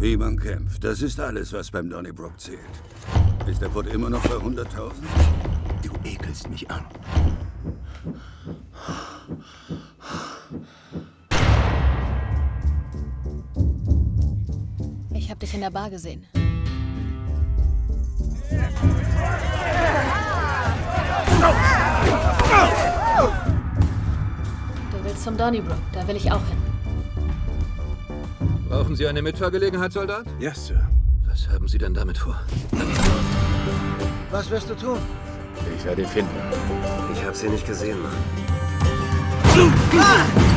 Wie man kämpft, das ist alles, was beim Donnybrook zählt. Ist der Put immer noch bei 100.000? Du ekelst mich an. Ich habe dich in der Bar gesehen. Du willst zum Donnybrook, da will ich auch hin. Brauchen Sie eine Mitfahrgelegenheit, Soldat? Ja, Sir. Was haben Sie denn damit vor? Was wirst du tun? Ich werde ihn finden. Ich habe sie nicht gesehen, Mann. Ah!